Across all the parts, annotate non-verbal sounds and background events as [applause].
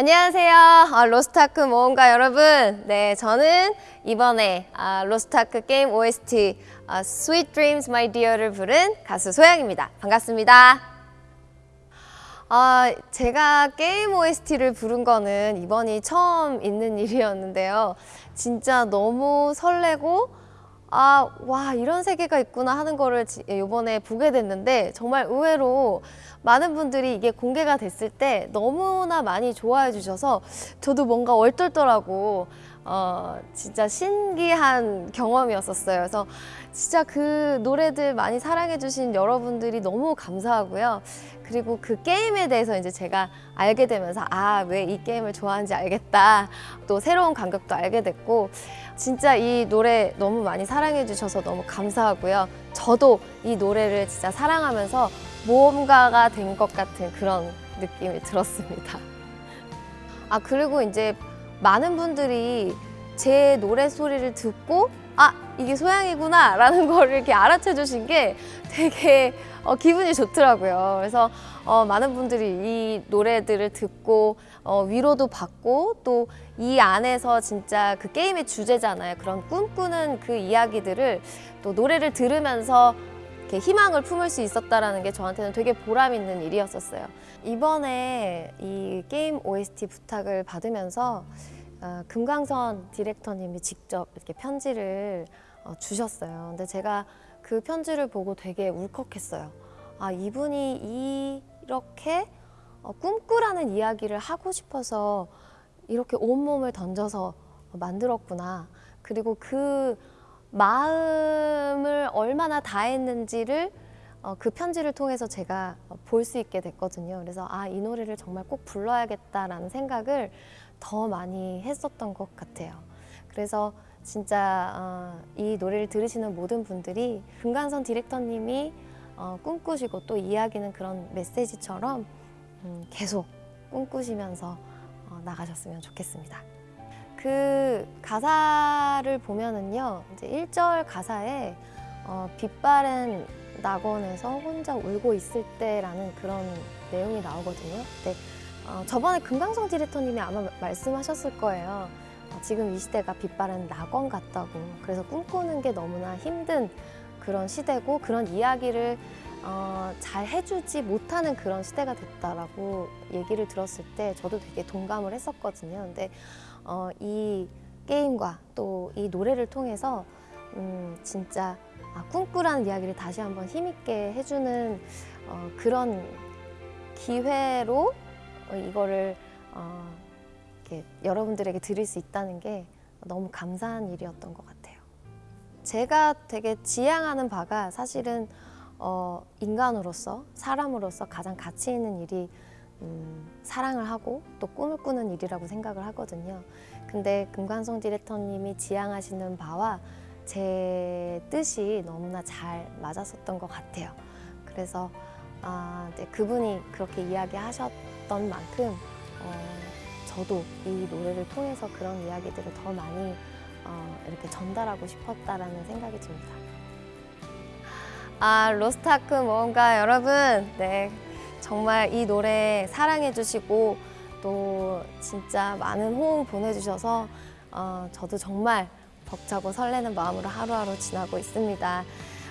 안녕하세요. 아, 로스타크 모험가 여러분. 네, 저는 이번에 아, 로스타크 게임 OST 아, Sweet Dreams My Dear를 부른 가수 소양입니다. 반갑습니다. 아, 제가 게임 OST를 부른 거는 이번이 처음 있는 [laughs] 일이었는데요. 진짜 너무 설레고 아, 와, 이런 세계가 있구나 하는 거를 이번에 보게 됐는데 정말 의외로 많은 분들이 이게 공개가 됐을 때 너무나 많이 좋아해 주셔서 저도 뭔가 얼떨떨하고 어, 진짜 신기한 경험이었었어요. 그래서 진짜 그 노래들 많이 사랑해 주신 여러분들이 너무 감사하고요. 그리고 그 게임에 대해서 이제 제가 알게 되면서 아, 왜 이 게임을 좋아하는지 알겠다. 또 새로운 감격도 알게 됐고 진짜 이 노래 너무 많이 사랑해 주셔서 너무 감사하고요. 저도 이 노래를 진짜 사랑하면서 모험가가 된 것 같은 그런 느낌이 들었습니다. 아, 그리고 이제 많은 분들이 제 노래 소리를 듣고 아 이게 소양이구나 라는 [laughs] 걸 이렇게 알아채 주신 게 되게 어, 기분이 좋더라고요. 그래서 어, 많은 분들이 이 노래들을 듣고 어, 위로도 받고 또 이 안에서 진짜 그 게임의 주제잖아요. 그런 꿈꾸는 그 이야기들을 또 노래를 들으면서 이렇게 희망을 품을 수 있었다는 게 저한테는 되게 보람 있는 일이었었어요 이번에 이 게임 OST 부탁을 받으면서 어, 금강선 디렉터님이 직접 이렇게 편지를 어, 주셨어요. 근데 제가 그 편지를 보고 되게 울컥했어요. 아 이분이 이렇게 어, 꿈꾸라는 이야기를 하고 싶어서 이렇게 온몸을 던져서 만들었구나. 그리고 그 마음을 얼마나 다했는지를 어, 그 편지를 통해서 제가 볼 수 있게 됐거든요. 그래서 아, 이 노래를 정말 꼭 불러야겠다라는 생각을 더 많이 했었던 것 같아요. 그래서 진짜 어, 이 노래를 들으시는 모든 분들이 금강선 디렉터님이 어, 꿈꾸시고 또 이야기는 그런 메시지처럼 음, 계속 꿈꾸시면서 어, 나가셨으면 좋겠습니다. 그 가사를 보면은요, 이제 1절 가사에 어, 빛바랜 낙원에서 혼자 울고 있을 때라는 그런 내용이 나오거든요. 근데 어, 저번에 금강성 디렉터님이 아마 말씀하셨을 거예요. 어, 지금 이 시대가 빛바랜 낙원 같다고. 그래서 꿈꾸는 게 너무나 힘든 그런 시대고 그런 이야기를 어, 잘 해주지 못하는 그런 시대가 됐다라고 얘기를 들었을 때 저도 되게 동감을 했었거든요. 근데 어, 이 게임과 또 이 노래를 통해서 음, 진짜 아, 꿈꾸라는 이야기를 다시 한번 힘있게 해주는 어, 그런 기회로 어, 이거를 어, 이렇게 여러분들에게 드릴 수 있다는 게 너무 감사한 일이었던 것 같아요. 제가 되게 지향하는 바가 사실은 어, 인간으로서 사람으로서 가장 가치 있는 일이 음, 사랑을 하고 또 꿈을 꾸는 일이라고 생각을 하거든요. 근데 금관성 디렉터님이 지향하시는 바와 제 뜻이 너무나 잘 맞았었던 것 같아요. 그래서 아, 네, 그분이 그렇게 이야기하셨던 만큼 어, 저도 이 노래를 통해서 그런 이야기들을 더 많이 어, 이렇게 전달하고 싶었다라는 생각이 듭니다. 아, 로스트아크 모험가 여러분, 네, 정말 이 노래 사랑해 주시고 또 진짜 많은 호응 보내주셔서 어, 저도 정말 벅차고 설레는 마음으로 하루하루 지나고 있습니다.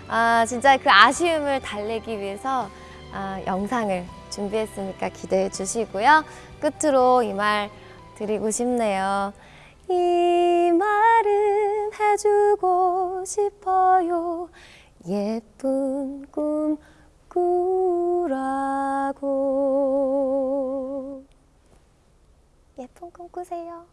아, 진짜 그 아쉬움을 달래기 위해서 아, 영상을 준비했으니까 기대해 주시고요. 끝으로 이 말 드리고 싶네요. 이 말은 해주고 싶어요. 예쁜 꿈 꾸라고. 예쁜 꿈 꾸세요.